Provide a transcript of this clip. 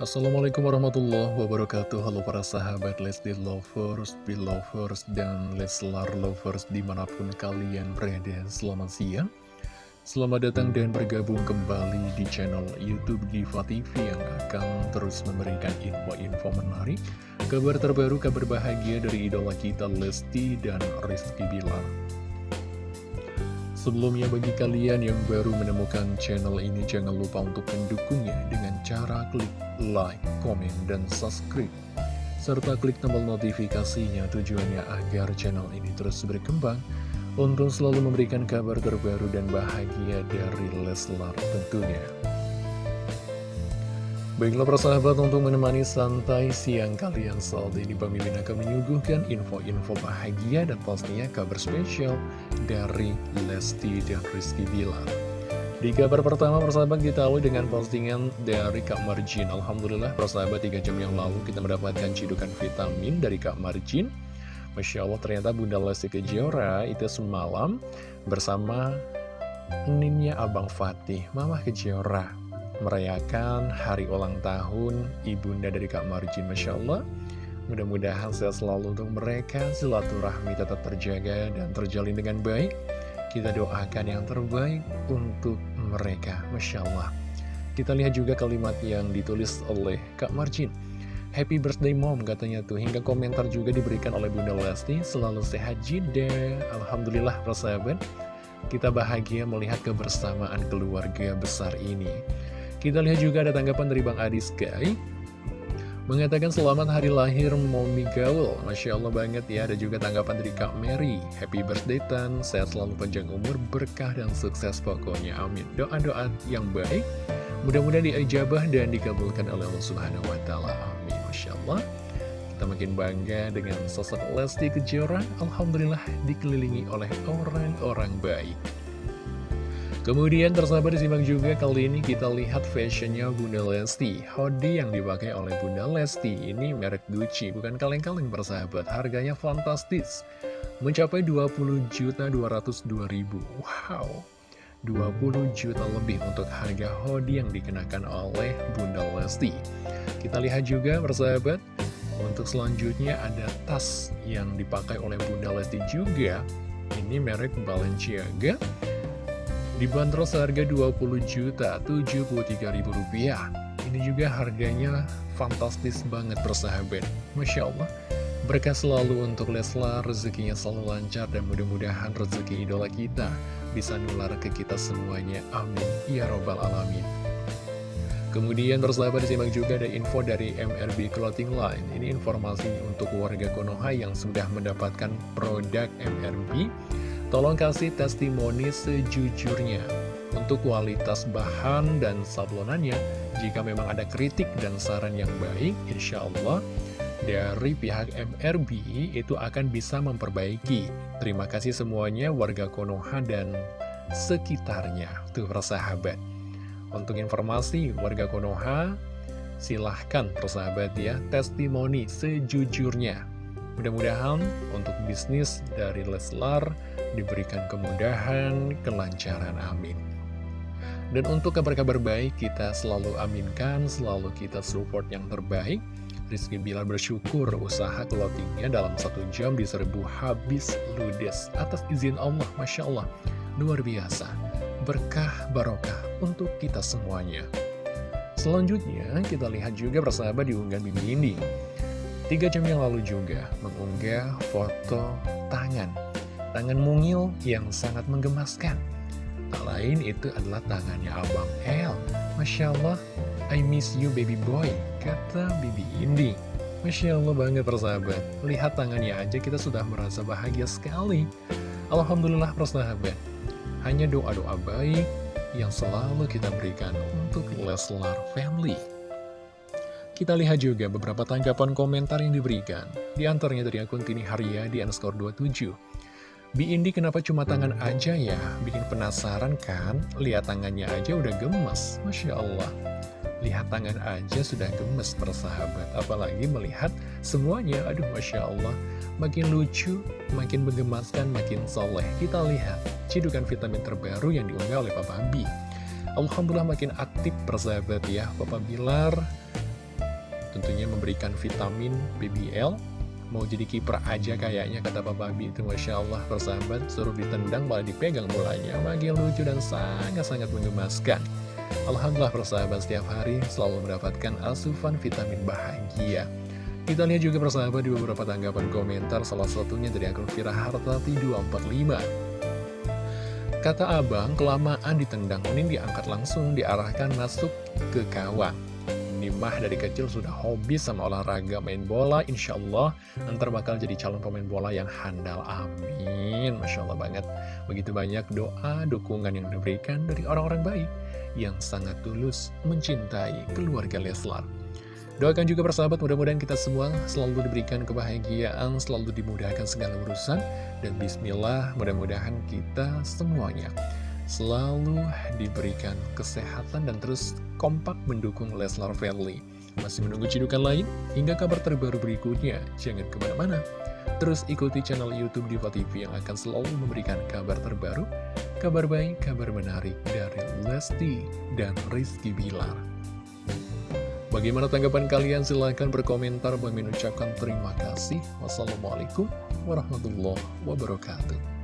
Assalamualaikum warahmatullahi wabarakatuh. Halo para sahabat Lesti Lovers, Belovers, dan Leslar Lovers di mana pun kalian berada. Selamat siang. Selamat datang dan bergabung kembali di channel Youtube Diva TV Yang akan terus memberikan info-info menarik Kabar terbaru, kabar bahagia dari idola kita Lesti dan Rizky Bilar Sebelumnya bagi kalian yang baru menemukan channel ini jangan lupa untuk mendukungnya dengan cara klik like, komen, dan subscribe serta klik tombol notifikasinya tujuannya agar channel ini terus berkembang untuk selalu memberikan kabar terbaru dan bahagia dari Leslar tentunya. Baiklah persahabat untuk menemani santai siang kalian saat ini Bang Mimin akan menyuguhkan info-info bahagia dan pastinya kabar spesial dari Lesti dan Rizky Bilar. Di kabar pertama persahabat kita awal dengan postingan dari Kak Marjin. Alhamdulillah persahabat 3 jam yang lalu kita mendapatkan cidukan vitamin dari Kak Marjin. Masya Allah ternyata Bunda Lesti Kejora itu semalam bersama Ninnya Abang Fatih, Mama Kejora merayakan hari ulang tahun ibunda dari Kak Marjin Masya Allah. Mudah-mudahan sehat selalu untuk mereka silaturahmi tetap terjaga dan terjalin dengan baik. Kita doakan yang terbaik untuk mereka Masya Allah. Kita lihat juga kalimat yang ditulis oleh Kak Marjin Happy birthday mom katanya tuh. Hingga komentar juga diberikan oleh Bunda Lesti. Selalu sehat jida Alhamdulillah persahabat. Kita bahagia melihat kebersamaan keluarga besar ini kita lihat juga ada tanggapan dari Bang Adi Sky. Mengatakan selamat hari lahir Momi Gaul. Masya Allah banget ya. Ada juga tanggapan dari Kak Mary. Happy birthday Tan. Sehat selalu panjang umur Berkah dan sukses pokoknya. Amin. Doa-doa yang baik. Mudah-mudahan diijabah dan dikabulkan oleh Allah Subhanahu Wa. Amin. Masya Allah. Kita makin bangga dengan sosok Lesti Kejora. Alhamdulillah dikelilingi oleh orang-orang baik Kemudian tersabar disimak juga kali ini kita lihat fashionnya Bunda Lesti. Hoodie yang dipakai oleh Bunda Lesti. Ini merek Gucci, bukan kaleng-kaleng bersahabat Harganya fantastis. Mencapai 20 juta 202 ribu. Wow. 20 juta lebih untuk harga hoodie yang dikenakan oleh Bunda Lesti. Kita lihat juga bersahabat Untuk selanjutnya ada tas yang dipakai oleh Bunda Lesti juga. Ini merek Balenciaga Dibanderol seharga 20 juta 73 ribu rupiah Ini juga harganya fantastis banget persahabat Masya Allah Berkah selalu untuk Leslar, rezekinya selalu lancar dan mudah-mudahan rezeki idola kita bisa nular ke kita semuanya. Amin. Ya Robbal Alamin. Kemudian bersahabat disimak juga ada info dari MRB Clothing Line. Ini informasi untuk warga Konoha yang sudah mendapatkan produk MRB Tolong kasih testimoni sejujurnya untuk kualitas bahan dan sablonannya. Jika memang ada kritik dan saran yang baik, insya Allah dari pihak MRB itu akan bisa memperbaiki. Terima kasih semuanya warga Konoha dan sekitarnya. Tuh persahabat. Untuk informasi warga Konoha, silahkan persahabat ya, testimoni sejujurnya. Mudah-mudahan untuk bisnis dari Leslar diberikan kemudahan, kelancaran, amin. Dan untuk kabar-kabar baik kita selalu aminkan, selalu kita support yang terbaik. Rizky Bilar bersyukur usaha clothingnya dalam satu jam diserbu habis ludes atas izin Allah, Masya Allah. Luar biasa, berkah barokah untuk kita semuanya. Selanjutnya kita lihat juga persahabat diunggah Bibi Indi Tiga jam yang lalu juga mengunggah foto tangan. Tangan mungil yang sangat menggemaskan. Tak lain itu adalah tangannya Abang El. Masya Allah, I miss you baby boy, kata Bibi Indi. Masya Allah banget persahabat. Lihat tangannya aja kita sudah merasa bahagia sekali. Alhamdulillah persahabat. Hanya doa-doa baik yang selalu kita berikan untuk Leslar Family. Kita lihat juga beberapa tanggapan komentar yang diberikan. Di antaranya dari akun Tini Haria di underscore 27. Bi Indi kenapa cuma tangan aja ya? Bikin penasaran kan? Lihat tangannya aja udah gemes. Masya Allah. Lihat tangan aja sudah gemes persahabat. Apalagi melihat semuanya. Aduh Masya Allah. Makin lucu, makin menggemaskan, makin soleh. Kita lihat cidukan vitamin terbaru yang diunggah oleh Papa Bi. Alhamdulillah makin aktif persahabat ya. Papa Bilar tentunya memberikan vitamin BBL Mau jadi kiper aja kayaknya kata Papa Bi itu Masya Allah persahabat. Suruh ditendang malah dipegang bolanya. Makin lucu dan sangat-sangat mengemaskan. Alhamdulillah persahabat setiap hari selalu mendapatkan asupan vitamin bahagia. Kita lihat juga persahabat di beberapa tanggapan komentar Salah satunya dari akun Firahartati 245 Kata abang, kelamaan ditendang Unin diangkat langsung diarahkan masuk ke kawah Mah dari kecil sudah hobi sama olahraga main bola Insya Allah ntar bakal jadi calon pemain bola yang handal. Amin. Masya Allah banget. Begitu banyak doa, dukungan yang diberikan dari orang-orang baik Yang sangat tulus mencintai keluarga Leslar. Doakan juga persahabat mudah-mudahan kita semua selalu diberikan kebahagiaan Selalu dimudahkan segala urusan. Dan bismillah mudah-mudahan kita semuanya selalu diberikan kesehatan dan terus kompak mendukung Leslar Family. Masih menunggu cidukan lain? Hingga kabar terbaru berikutnya, jangan ke mana-mana. Terus ikuti channel Youtube Diva TV yang akan selalu memberikan kabar terbaru, kabar baik, kabar menarik dari Lesti dan Rizky Bilar. Bagaimana tanggapan kalian? Silahkan berkomentar. Bagi mengucapkan terima kasih. Wassalamualaikum warahmatullahi wabarakatuh.